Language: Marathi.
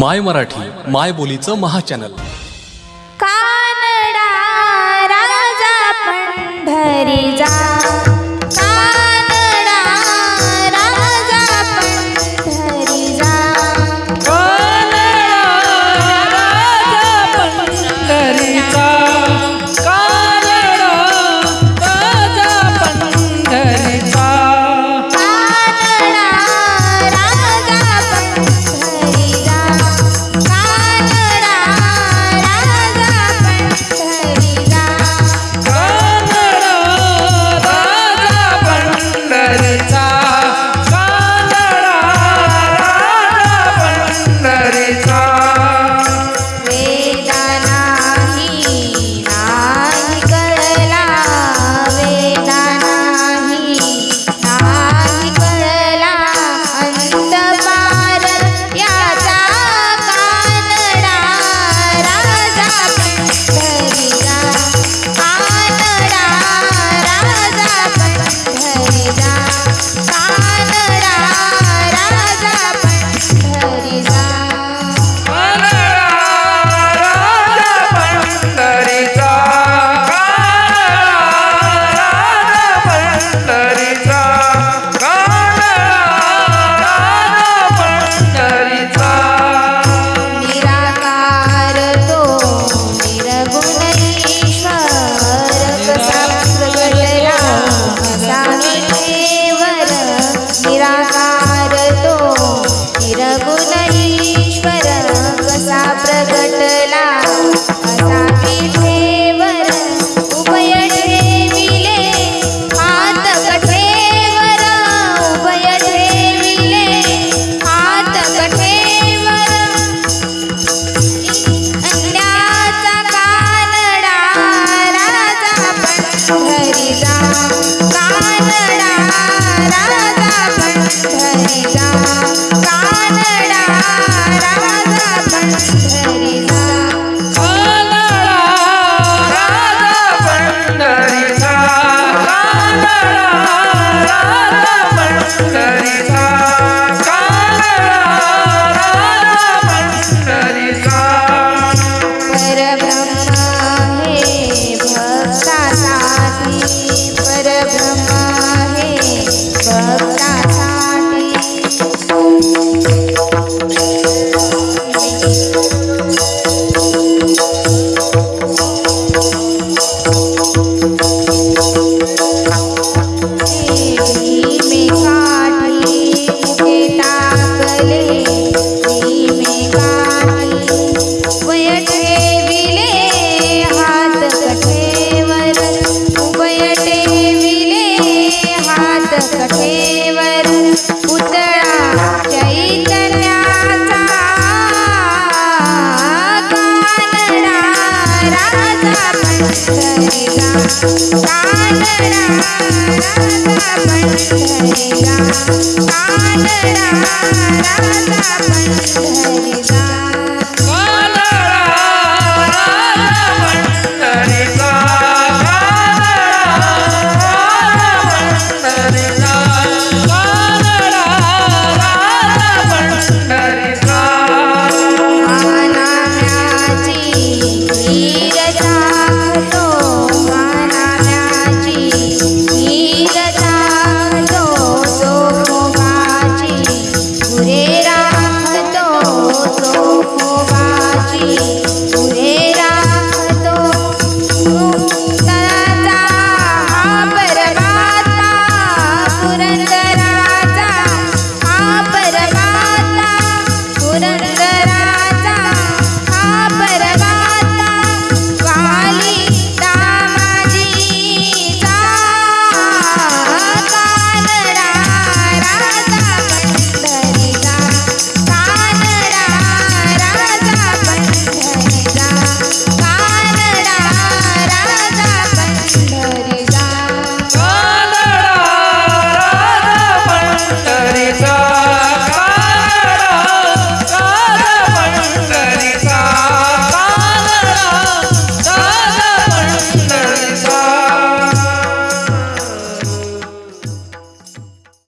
माय मराठी माय बोलीचं महाचॅनल. कानडा राजा पंढरी जा. राधा पंच Thank you.